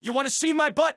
You want to see my butt?